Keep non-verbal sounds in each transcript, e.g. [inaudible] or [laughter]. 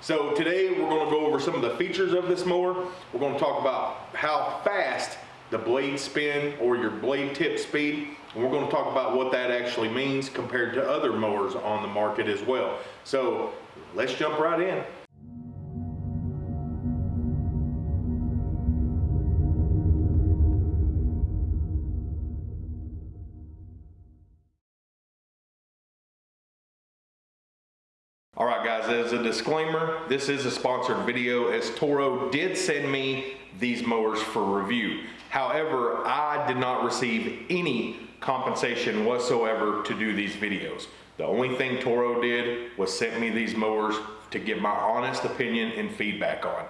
So today we're gonna go over some of the features of this mower. We're gonna talk about how fast the blade spin or your blade tip speed. And we're gonna talk about what that actually means compared to other mowers on the market as well. So let's jump right in. All right guys, as a disclaimer, this is a sponsored video as Toro did send me these mowers for review. However, I did not receive any compensation whatsoever to do these videos. The only thing Toro did was sent me these mowers to give my honest opinion and feedback on.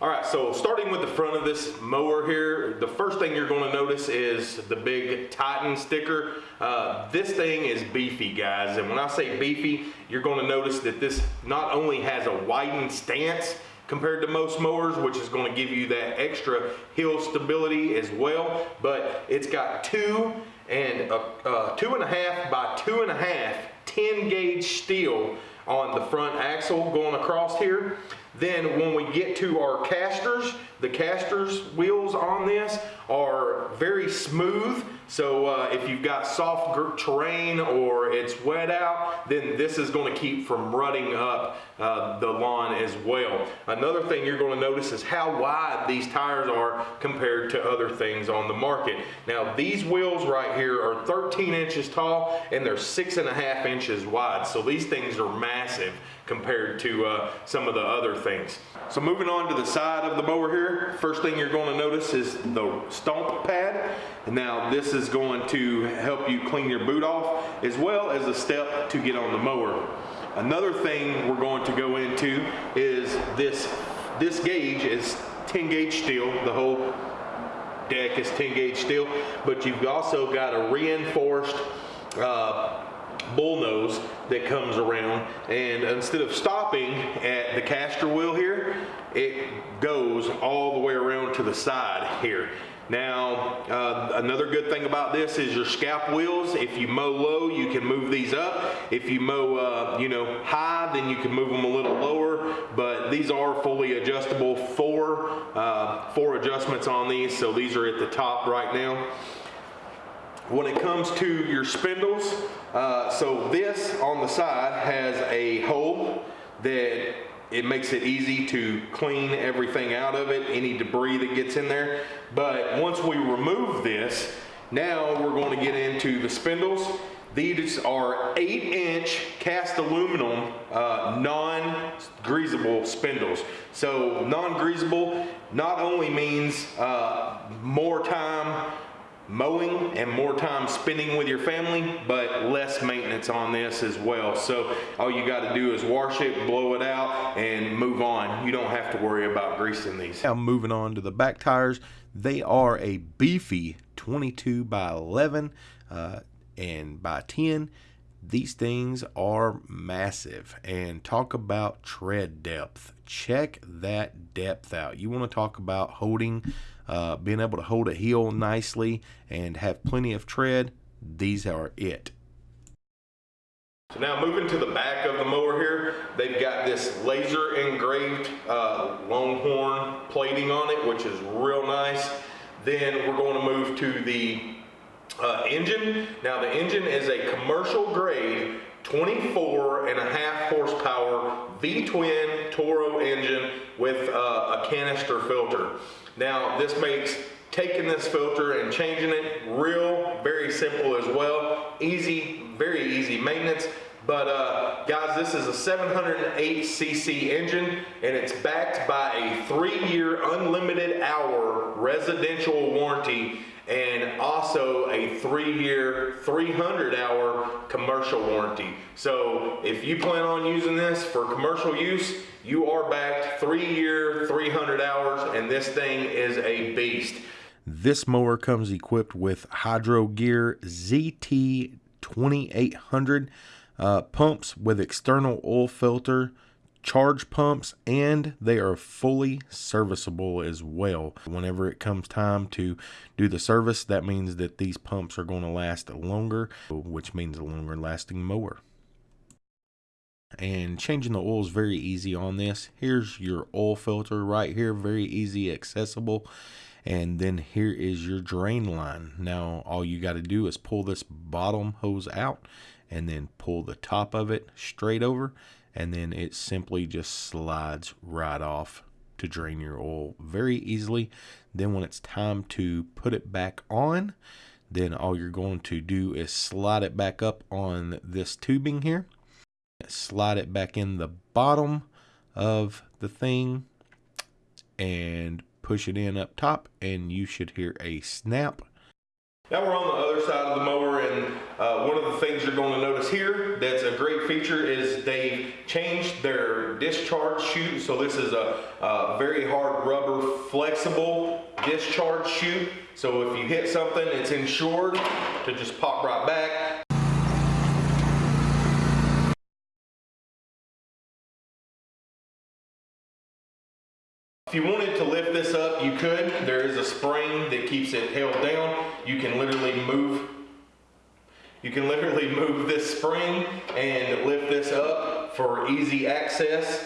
All right, so starting with the front of this mower here, the first thing you're gonna notice is the big Titan sticker. Uh, this thing is beefy, guys, and when I say beefy, you're gonna notice that this not only has a widened stance compared to most mowers, which is gonna give you that extra heel stability as well, but it's got two and a, uh, two and a half by two and a half 10 gauge steel on the front axle going across here. Then when we get to our casters, the casters wheels on this are very smooth. So uh, if you've got soft terrain or it's wet out, then this is gonna keep from rutting up uh, the lawn as well. Another thing you're gonna notice is how wide these tires are compared to other things on the market. Now these wheels right here are 13 inches tall and they're six and a half inches wide. So these things are massive compared to uh, some of the other things. So moving on to the side of the mower here, first thing you're going to notice is the stomp pad. Now this is going to help you clean your boot off as well as a step to get on the mower. Another thing we're going to go into is this, this gauge is 10 gauge steel, the whole deck is 10 gauge steel, but you've also got a reinforced uh, bull nose that comes around and instead of stopping at the caster wheel here it goes all the way around to the side here now, uh, another good thing about this is your scalp wheels. If you mow low, you can move these up. If you mow, uh, you know, high, then you can move them a little lower. But these are fully adjustable. Four, uh, four adjustments on these. So these are at the top right now. When it comes to your spindles, uh, so this on the side has a hole that it makes it easy to clean everything out of it, any debris that gets in there. But once we remove this, now we're going to get into the spindles. These are eight inch cast aluminum uh, non-greasable spindles. So non-greasable not only means uh, more time mowing and more time spending with your family, but less maintenance on this as well. So all you got to do is wash it, blow it out, and move on. You don't have to worry about greasing these. Now moving on to the back tires, they are a beefy 22 by 11 uh, and by 10. These things are massive and talk about tread depth. Check that depth out. You want to talk about holding uh, being able to hold a heel nicely and have plenty of tread, these are it. So now moving to the back of the mower here, they've got this laser engraved uh, Longhorn plating on it, which is real nice. Then we're going to move to the uh, engine. Now the engine is a commercial grade 24 and a half horsepower V-twin Toro engine with uh, a canister filter. Now this makes taking this filter and changing it real, very simple as well. Easy, very easy maintenance. But uh, guys, this is a 708 cc engine and it's backed by a three year unlimited hour residential warranty and also a three-year, 300-hour commercial warranty. So if you plan on using this for commercial use, you are backed three-year, 300 hours, and this thing is a beast. This mower comes equipped with Hydro Gear ZT 2800 uh, pumps with external oil filter, charge pumps and they are fully serviceable as well. Whenever it comes time to do the service, that means that these pumps are going to last longer, which means a longer lasting mower. And changing the oil is very easy on this. Here's your oil filter right here, very easy, accessible. And then here is your drain line. Now all you got to do is pull this bottom hose out and then pull the top of it straight over and then it simply just slides right off to drain your oil very easily. Then when it's time to put it back on, then all you're going to do is slide it back up on this tubing here. Slide it back in the bottom of the thing and push it in up top and you should hear a snap now we're on the other side of the mower and uh, one of the things you're going to notice here that's a great feature is they changed their discharge chute. So this is a, a very hard rubber flexible discharge chute. So if you hit something, it's insured to just pop right back. If you wanted this up, you could. There is a spring that keeps it held down. You can literally move you can literally [laughs] move this spring and lift this up for easy access.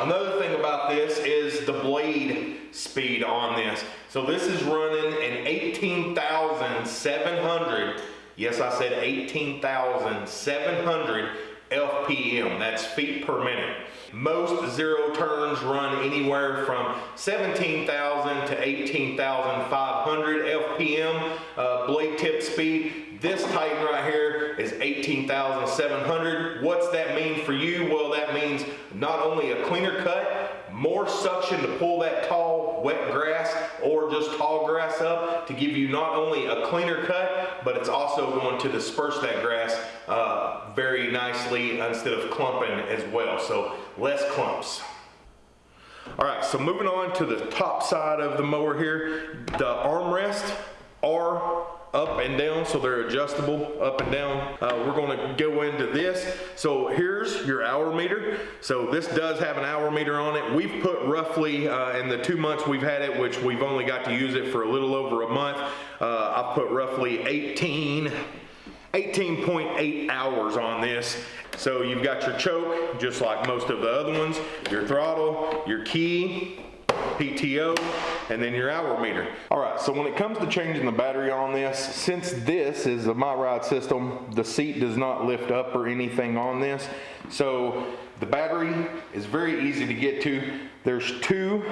Another thing about this is the blade speed on this. So this is running an 18,700, yes I said 18,700 FPM, that's feet per minute. Most zero turns run anywhere from 17,000 to 18,500 FPM uh, blade tip speed. This Titan right here is 18,700. What's that mean for you? Well, that means not only a cleaner cut, more suction to pull that tall wet grass or just tall grass up to give you not only a cleaner cut but it's also going to disperse that grass uh, very nicely instead of clumping as well. So less clumps. All right so moving on to the top side of the mower here. The armrest are up and down so they're adjustable up and down. Uh, we're going to go into this. So here's your hour meter. So this does have an hour meter on it. We've put roughly uh, in the two months we've had it which we've only got to use it for a little over a month uh, I've put roughly 18 18.8 hours on this so you've got your choke just like most of the other ones your throttle your key PTO, and then your hour meter. All right, so when it comes to changing the battery on this, since this is a My Ride system, the seat does not lift up or anything on this. So the battery is very easy to get to. There's two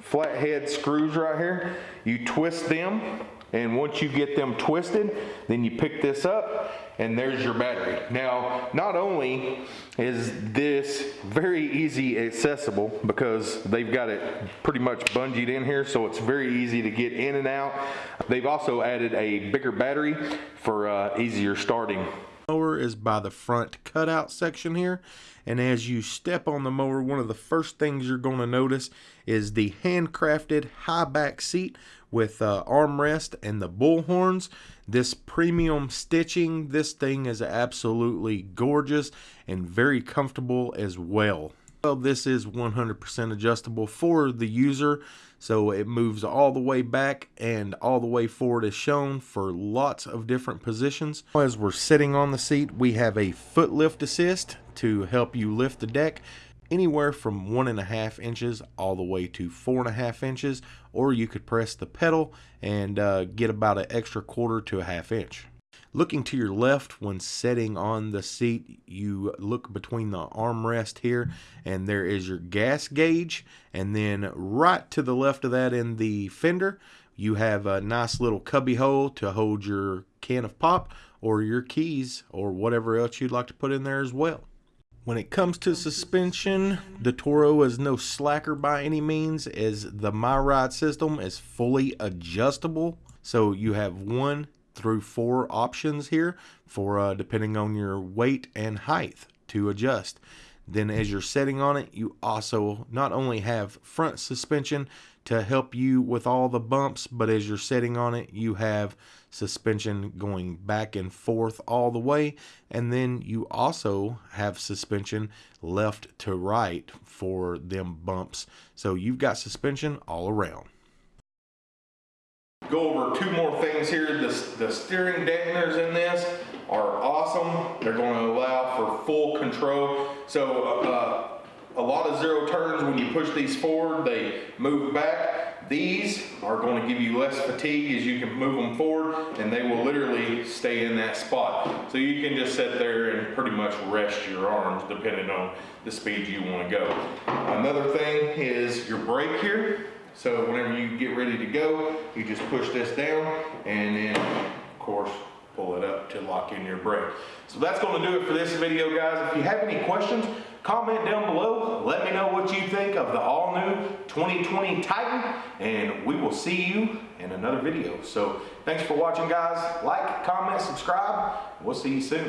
flathead screws right here. You twist them and once you get them twisted, then you pick this up and there's your battery. Now, not only is this very easy accessible because they've got it pretty much bungeed in here, so it's very easy to get in and out. They've also added a bigger battery for uh, easier starting mower is by the front cutout section here. And as you step on the mower one of the first things you're going to notice is the handcrafted high back seat with uh, armrest and the bull horns this premium stitching this thing is absolutely gorgeous and very comfortable as well well this is 100% adjustable for the user so it moves all the way back and all the way forward as shown for lots of different positions. As we're sitting on the seat, we have a foot lift assist to help you lift the deck anywhere from one and a half inches all the way to four and a half inches, or you could press the pedal and uh, get about an extra quarter to a half inch. Looking to your left when sitting on the seat, you look between the armrest here and there is your gas gauge. And then right to the left of that in the fender, you have a nice little cubby hole to hold your can of pop or your keys or whatever else you'd like to put in there as well. When it comes to suspension, the Toro is no slacker by any means as the MyRide system is fully adjustable. So you have one, through four options here for uh, depending on your weight and height to adjust. Then as you're setting on it, you also not only have front suspension to help you with all the bumps, but as you're sitting on it, you have suspension going back and forth all the way, and then you also have suspension left to right for them bumps. So you've got suspension all around. Go over two more things here. The, the steering dampeners in this are awesome. They're going to allow for full control. So uh, a lot of zero turns when you push these forward, they move back. These are going to give you less fatigue as you can move them forward and they will literally stay in that spot. So you can just sit there and pretty much rest your arms depending on the speed you want to go. Another thing is your brake here. So whenever you get ready to go, you just push this down and then of course pull it up to lock in your brake. So that's going to do it for this video guys. If you have any questions, comment down below. Let me know what you think of the all new 2020 Titan and we will see you in another video. So thanks for watching guys. Like, comment, subscribe. We'll see you soon.